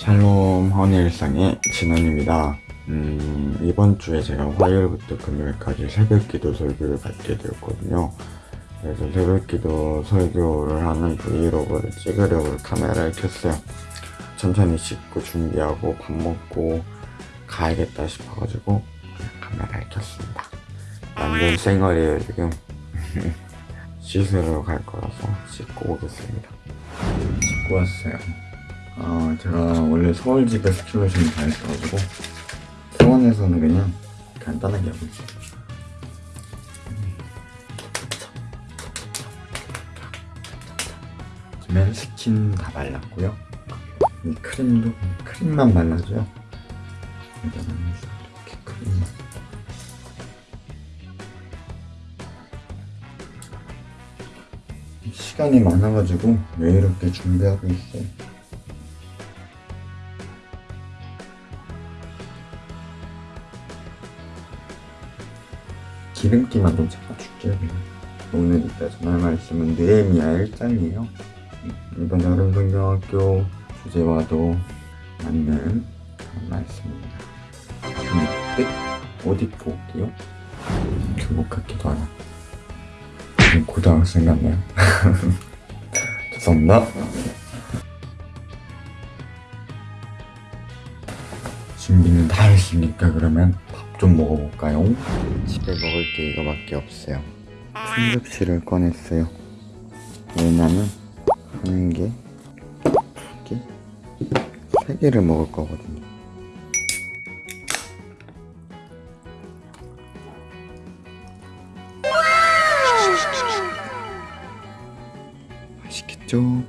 샬롬 허니일상의 진원입니다. 음, 이번 주에 제가 화요일부터 금요일까지 새벽기도 설교를 받게 되었거든요. 그래서 새벽기도 설교를 하는 브이로그를 찍으려고 카메라를 켰어요. 천천히 씻고 준비하고 밥 먹고 가야겠다 싶어가지고 카메라를 켰습니다. 완전 쌩얼이에요 지금. 씻으러 갈 거라서 씻고 오겠습니다. 씻고 왔어요. 아 제가 원래 서울 집에 스킨 로션이 다 있어가지고 수원에서는 그냥 간단하게 하고 있어요. 요즘엔 스킨 다 발랐고요. 이 크림도 크림만 발라줘요. 여기다가 이렇게 크림만. 시간이 많아가지고 여유롭게 준비하고 있어요. 기름기만 좀 잡아줄게요. 오늘 이따 전할 말씀은 느헤미야 1장이에요. 이번 여름 성경학교 주제와도 맞는 말씀입니다. 근데 옷 입고 올게요. 교복 같기도. 지금 고등학생 같네요. 죄송합니다. 준비는 다 했으니까 그러면 밥 좀 먹어볼까요? 집에 먹을 게 이거밖에 없어요. 충격실을 꺼냈어요. 왜냐면 한 개, 두 개, 세 개를 먹을 거거든요. 맛있겠죠?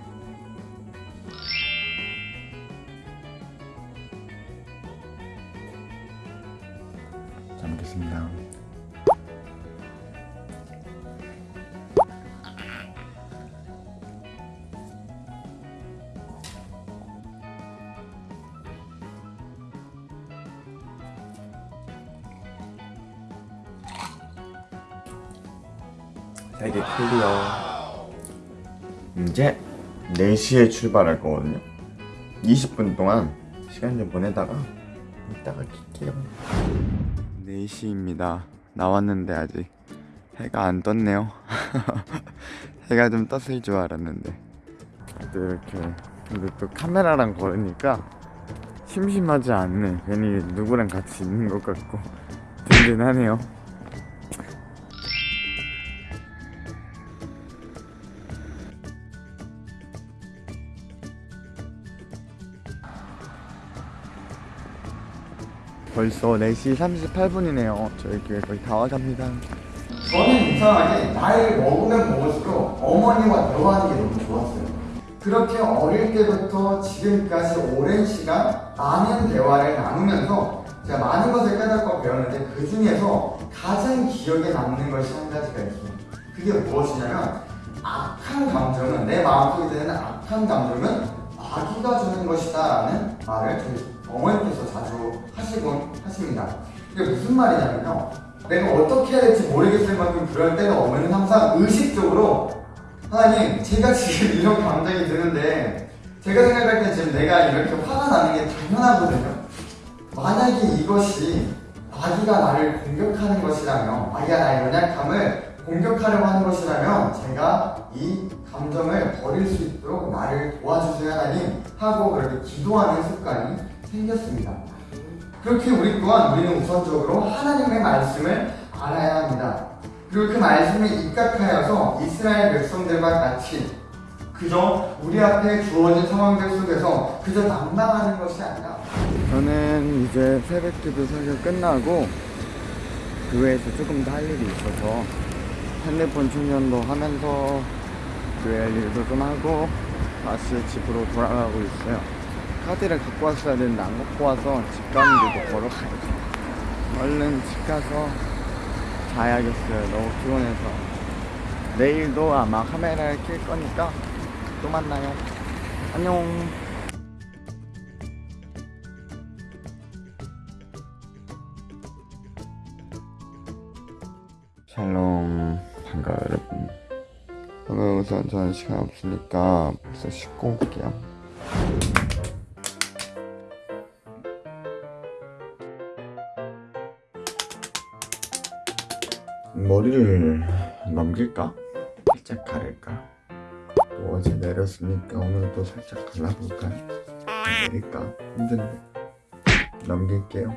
세개 클리어. 이제 4시에 출발할 거거든요. 20분 동안 시간 좀 보내다가 이따가 킬게요. 4시입니다. 나왔는데 아직 해가 안 떴네요. 해가 좀 떴을 줄 알았는데 또 이렇게 근데 또 카메라랑 걸으니까 심심하지 않네. 괜히 누구랑 같이 있는 것 같고 든든하네요. 벌써 4시 38분이네요. 저희 교회 거의 다 와갑니다. 저는 이상하게 나이를 먹으면 먹을수록 어머니와 대화하는 게 너무 좋았어요. 그렇게 어릴 때부터 지금까지 오랜 시간 많은 대화를 나누면서 제가 많은 것을 깨닫고 배웠는데 그 중에서 가장 기억에 남는 것이 한 가지가 있어요. 그게 무엇이냐면 악한 감정은 내 마음속에 드는 악한 감정은 마귀가 주는 것이다 라는 말을 저희 어 머니께서 자주 하시곤 하십니다. 이게 무슨 말이냐면요. 내가 어떻게 해야 될지 모르겠을 만큼 그럴 때는 어머니는 항상 의식적으로 하나님 제가 지금 이런 감정이 드는데 제가 생각할 때 지금 내가 이렇게 화가 나는 게 당연하거든요. 만약에 이것이 마귀가 나를 공격하는 것이라면 마귀가 나의 연약함을 공격하려고 하는 것이라면 제가 이 감정을 버릴 수 있도록 나를 도와주세요 하나님 하고 그렇게 기도하는 습관이 생겼습니다. 그렇게 우리 또한 우리는 우선적으로 하나님의 말씀을 알아야 합니다. 그리고 그 말씀에 입각하여서 이스라엘 백성들과 같이 그저 우리 앞에 주어진 상황들 속에서 그저 낭망하는 것이 아니라 저는 이제 새벽기도 설교 끝나고 교회에서 조금 더 할 일이 있어서 핸드폰 충전도 하면서 교회 할 일도 좀 하고 다시 집으로 돌아가고 있어요. 카드를 갖고 왔어야 되는데 안 갖고 와서 집 가는 길도 걸어가야죠. 얼른 집 가서 자야겠어요. 너무 피곤해서. 내일도 아마 카메라를 킬 거니까 또 만나요. 안녕. 샬롬 반가워요 여러분 오늘 우선 저는 시간 없으니까 벌써 씻고 올게요 머리를 넘길까? 살짝 가릴까? 또 어제 내렸으니까 오늘 또 살짝 갈라볼까? 내릴까? 힘든데 넘길게요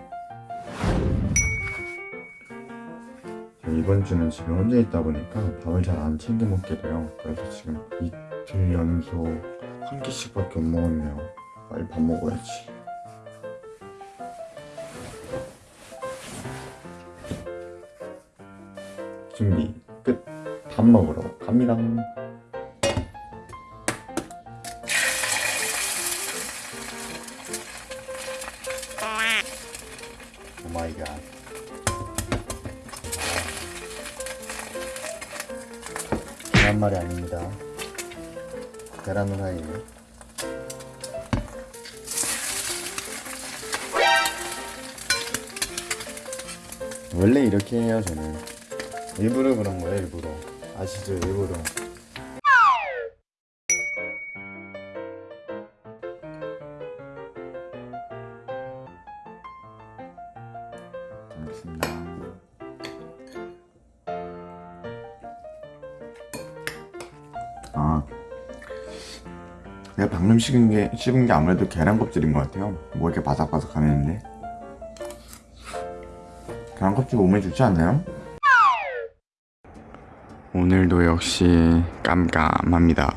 이번 주는 집에 혼자 있다 보니까 밥을 잘 안 챙겨 먹게 돼요 그래서 지금 이틀 연속 한 끼씩밖에 못 먹었네요 빨리 밥 먹어야지 준비 끝. 밥 먹으러 갑니다. 오 마이 갓. 계란말이 아닙니다. 계란 후라이에요. 원래 이렇게 해요 저는 일부러 그런 거예요 일부러. 아시죠 일부러. 알겠습니다 아. 내가 방금 씹은 게, 씹은 게 아무래도 계란 껍질인 것 같아요. 뭐 이렇게 바삭바삭하는데. 계란 껍질 몸에 좋지 않나요? 오늘도 역시 깜깜합니다.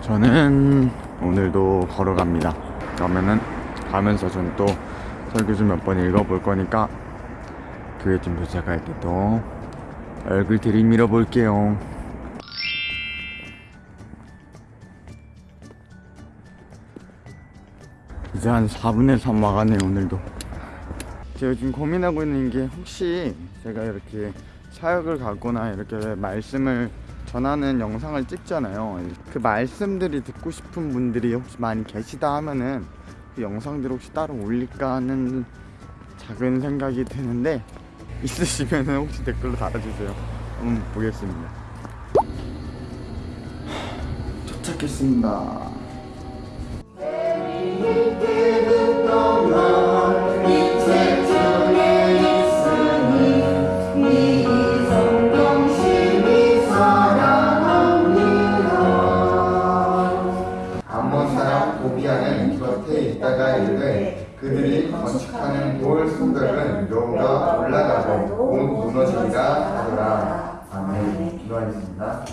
저는 오늘도 걸어갑니다. 그러면은 가면서 전또 설교 좀 몇 번 읽어볼 거니까 교회 좀 도착할 때 또 얼굴 들이밀어 볼게요. 이제 한 4분의 3 와가네 오늘도. 제가 지금 고민하고 있는 게 혹시 제가 이렇게 사역을 가거나 이렇게 말씀을 전하는 영상을 찍잖아요. 그 말씀들이 듣고 싶은 분들이 혹시 많이 계시다 하면은 그 영상들 혹시 따로 올릴까 하는 작은 생각이 드는데 있으시면은 혹시 댓글로 달아주세요. 한번 보겠습니다. 도착했습니다. 이르되 그들이 건축하는 돌 성벽은 여호가 올라가고 곧 무너지리라 하더라. 아멘. 기도하겠습니다.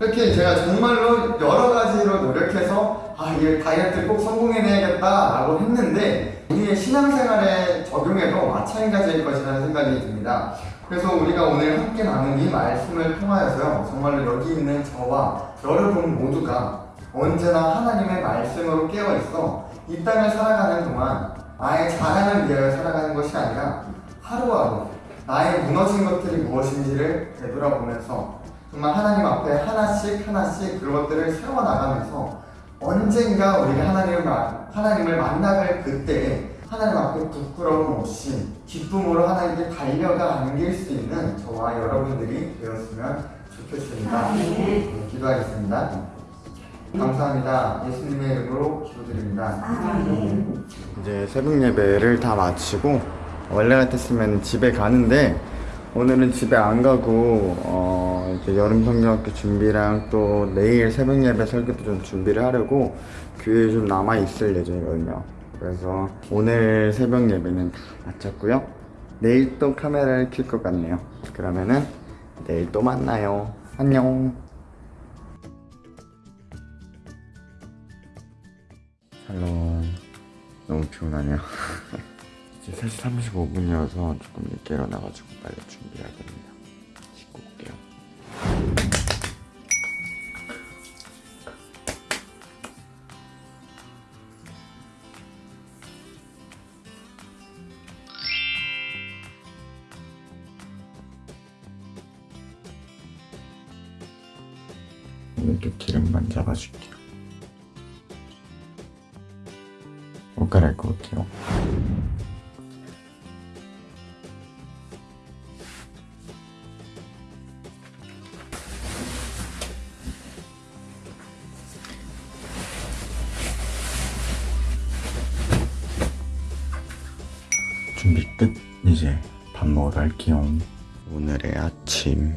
이렇게 제가 정말로 여러 가지로 노력해서 아, 이 다이어트 꼭 성공해내야겠다라고 했는데 우리의 신앙생활에 적용해도 마찬가지일 것이라는 생각이 듭니다. 그래서 우리가 오늘 함께 나눈 이 말씀을 통하여서요 정말로 여기 있는 저와 여러분 모두가 언제나 하나님의 말씀으로 깨어 있어 이 땅을 살아가는 동안 나의 자랑을 위하여 살아가는 것이 아니라 하루하루 나의 무너진 것들이 무엇인지를 되돌아보면서 정말 하나님 앞에 하나씩 하나씩 그것들을 세워나가면서 언젠가 우리가 하나님을, 마- 하나님을 만나갈 그때에 하나님 앞에 부끄러움 없이 기쁨으로 하나님께 달려가 안길 수 있는 저와 여러분들이 되었으면 좋겠습니다. 네, 기도하겠습니다. 감사합니다. 예수님의 이름으로 기도드립니다. 이제 새벽 예배를 다 마치고 원래 같았으면 집에 가는데 오늘은 집에 안 가고 어 이제 여름 성경학교 준비랑 또 내일 새벽 예배 설교도 좀 준비를 하려고 교회에 좀 남아 있을 예정이거든요. 그래서 오늘 새벽 예배는 다 마쳤고요. 내일 또 카메라를 킬 것 같네요. 그러면은 내일 또 만나요. 안녕. 샬롬. 너무 피곤하네요. 이제 3시 35분이어서 조금 늦게 일어나가지고 빨리 준비해야 됩니다. 준비 끝. 이제 밥 먹으러 갈게요. 오늘의 아침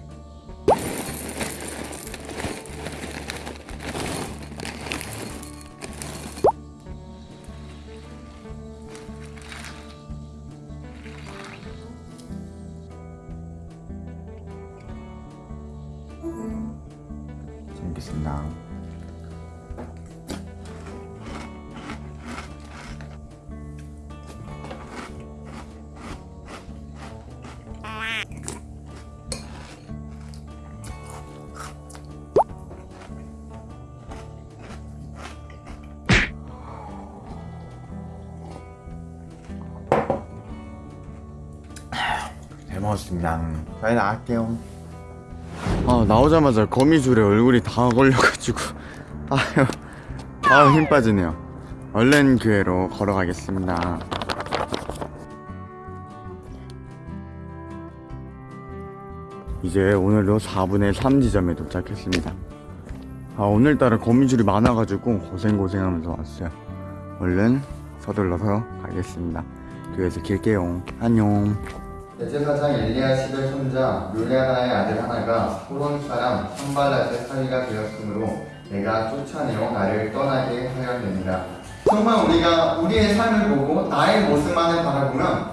잘 먹겠습 먹었습니다. 빨리 나갈게요. 아 나오자마자 거미줄에 얼굴이 다 걸려가지고 아유 아유 힘 빠지네요. 얼른 교회로 걸어가겠습니다. 이제 오늘도 4분의 3 지점에 도착했습니다. 아 오늘따라 거미줄이 많아가지고 고생고생하면서 왔어요. 얼른 서둘러서 가겠습니다. 교회에서 길게요. 안녕. 대제사장 엘리야십의 손자 르레아나의 아들 하나가 호론 사람 산발랏의 사위가 되었으므로 내가 쫓아내어 나를 떠나게 하였느니라. 정말 우리가 우리의 삶을 보고 나의 모습만을 바라보면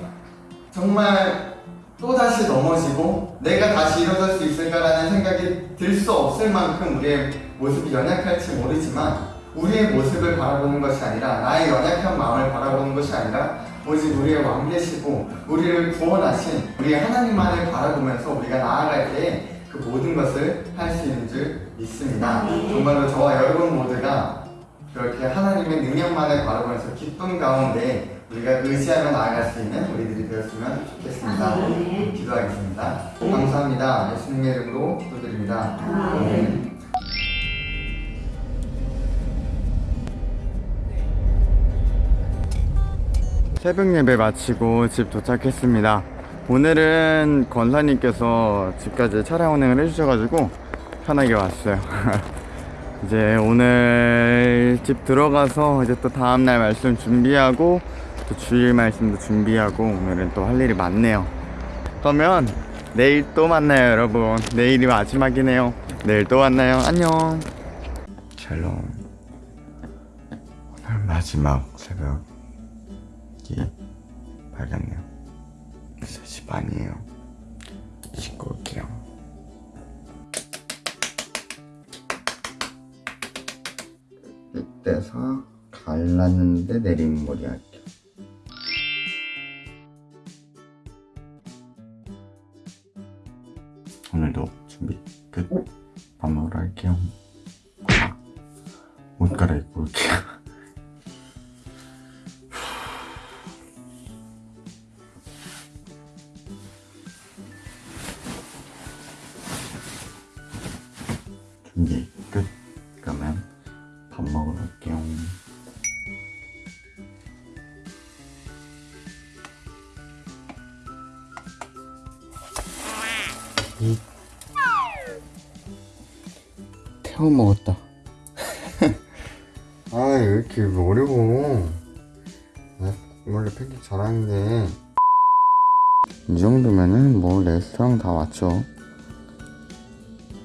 정말 또다시 넘어지고 내가 다시 일어설 수 있을까라는 생각이 들 수 없을 만큼 우리의 모습이 연약할지 모르지만 우리의 모습을 바라보는 것이 아니라 나의 연약한 마음을 바라보는 것이 아니라 오직 우리의 왕 되시고 우리를 구원하신 우리 하나님만을 바라보면서 우리가 나아갈 때 그 모든 것을 할 수 있는 줄 믿습니다. 정말로 저와 여러분 모두가 그렇게 하나님의 능력만을 바라보면서 기쁨 가운데 우리가 의지하며 나아갈 수 있는 우리들이 되었으면 좋겠습니다. 기도하겠습니다. 감사합니다. 예수님의 이름으로 기도드립니다. 아멘. 새벽 예배 마치고 집 도착했습니다. 오늘은 권사님께서 집까지 차량 운행을 해주셔가지고 편하게 왔어요. 이제 오늘 집 들어가서 이제 또 다음날 말씀 준비하고 또 주일 말씀도 준비하고 오늘은 또 할 일이 많네요. 그러면 내일 또 만나요, 여러분. 내일이 마지막이네요. 내일 또 만나요. 안녕. 샬롬. 오늘 마지막 새벽. 이 밝았네요. 3시 반이에요. 씻고 올게요. 이때서 갈랐는데 내리는 머리 할게요. 오늘도 준비 끝. 밥 먹으러 갈게요. 아, 옷 갈아입고 올게요. 태워 먹었다. 아, 왜 이렇게 어려워. 나 원래 팬케이크 잘하는데. 이 정도면은 뭐 레스토랑 다 왔죠.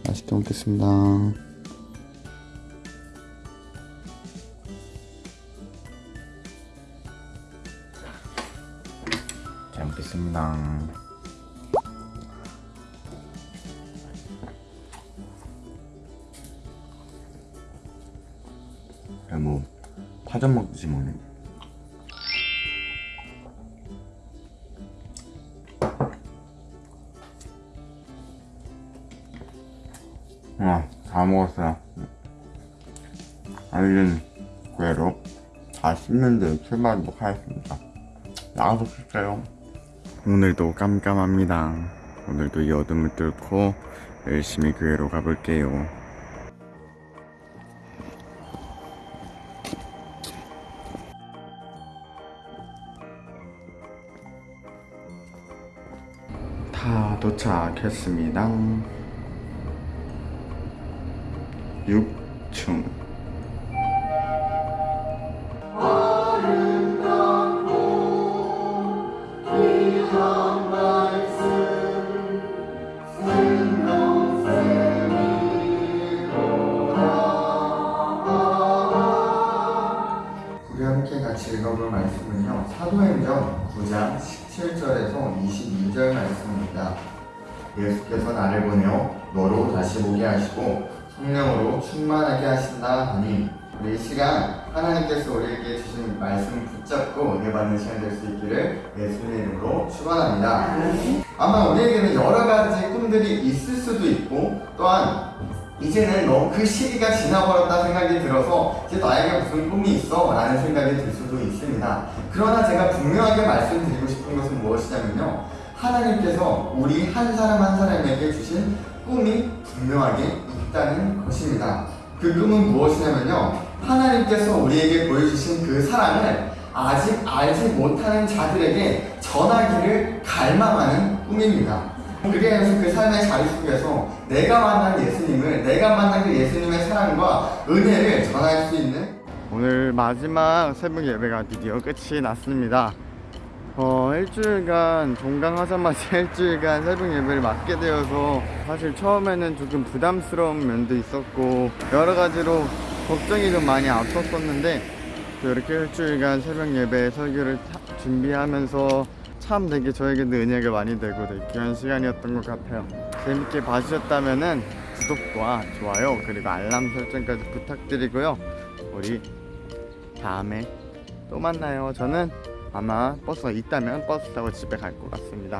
맛있게 먹겠습니다. 잘 먹겠습니다. 파전 먹듯이 먹네. 아, 다 먹었어요. 알린 괴로 다 씹는데 출발하도록 하겠습니다. 나가서 쉴게요. 오늘도 깜깜합니다. 오늘도 이 어둠을 뚫고 열심히 교회로 가볼게요. 다 도착했습니다. 6층. 22절 말씀입니다. 예수께서 나를 보내어 너로 다시 보게 하시고 성령으로 충만하게 하신다 하니 우리 이 시간 하나님께서 우리에게 주신 말씀 붙잡고 은혜받는 시간 될 수 있기를 예수님의 이름으로 축원합니다. 아마 우리에게는 여러 가지 꿈들이 있을 수도 있고 또한 이제는 너무 그 시기가 지나버렸다 생각이 들어서 이제 나에게 무슨 꿈이 있어? 라는 생각이 들 수도 있습니다. 그러나 제가 분명하게 말씀드리고 싶은 것은 무엇이냐면요. 하나님께서 우리 한 사람 한 사람에게 주신 꿈이 분명하게 있다는 것입니다. 그 꿈은 무엇이냐면요. 하나님께서 우리에게 보여주신 그 사랑을 아직 알지 못하는 자들에게 전하기를 갈망하는 꿈입니다. 그래서 그 삶의 자리 속에서 내가 만난 예수님을, 내가 만난 그 예수님의 사랑과 은혜를 전할 수 있는 오늘 마지막 새벽 예배가 드디어 끝이 났습니다. 어, 일주일간 종강하자마자 일주일간 새벽 예배를 맡게 되어서 사실 처음에는 조금 부담스러운 면도 있었고 여러 가지로 걱정이 좀 많이 앞섰었는데 또 이렇게 일주일간 새벽 예배 설교를 타- 준비하면서 참 되게 저에게도 은혜가 많이 되고 되게 귀한 시간이었던 것 같아요. 재밌게 봐주셨다면은 구독과 좋아요 그리고 알람 설정까지 부탁드리고요. 우리 다음에 또 만나요. 저는 아마 버스가 있다면 버스 타고 집에 갈 것 같습니다.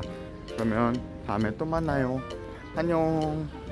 그러면 다음에 또 만나요. 안녕.